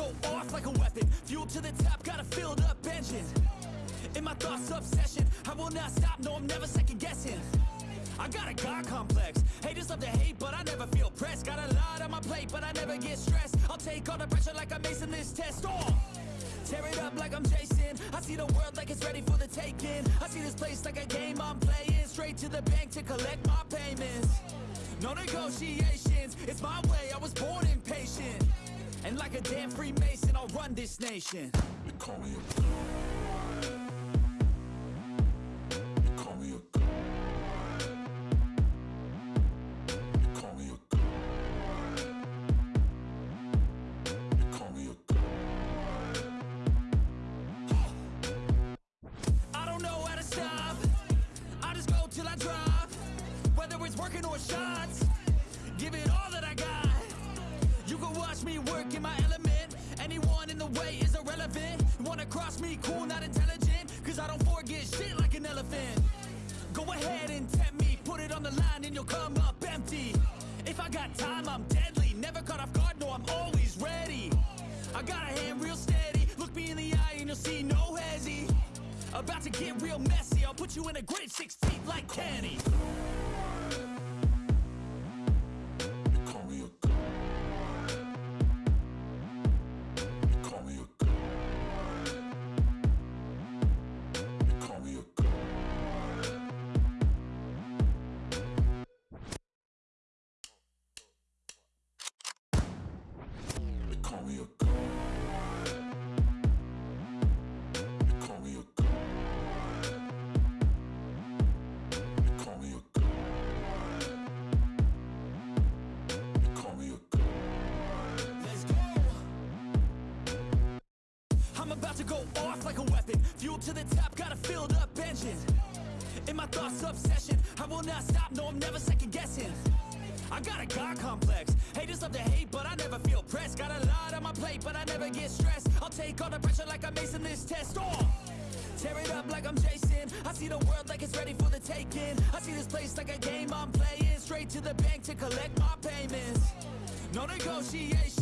off like a weapon. Fuel to the top, got a filled up engine. In my thoughts, obsession. I will not stop, no, I'm never second guessing. I got a God complex. Haters love to hate, but I never feel pressed. Got a lot on my plate, but I never get stressed. I'll take all the pressure like I'm acing this test. Oh, tear it up like I'm Jason. I see the world like it's ready for the taking. I see this place like a game I'm playing. Straight to the bank to collect my payments. No negotiations, it's my way, I was born impatient And like a damn Freemason, I'll run this nation They call me a god. They call me a god. They call me a god. They call me a god. I don't know how to stop I just go till I drop Whether it's working or shots Give it all that I got You can watch me work in my element. Anyone in the way is irrelevant. You wanna cross me, cool, not intelligent. Cause I don't forget shit like an elephant. Go ahead and tempt me. Put it on the line and you'll come up empty. If I got time, I'm deadly. Never caught off guard, no, I'm always ready. I got a hand real steady. Look me in the eye and you'll see no hezzy About to get real messy. I'll put you in a grid six feet like Kenny I'm about to go off like a weapon. Fuel to the top, got a filled up engine In my thoughts, obsession. I will not stop, no, I'm never second guessing. I got a God complex. Haters love to hate, but I never feel pressed. Got a lot on my plate, but I never get stressed. I'll take all the pressure like I'm acing this test. Oh, tear it up like I'm Jason. I see the world like it's ready for the taking. I see this place like a game I'm playing. Straight to the bank to collect my payments. No negotiation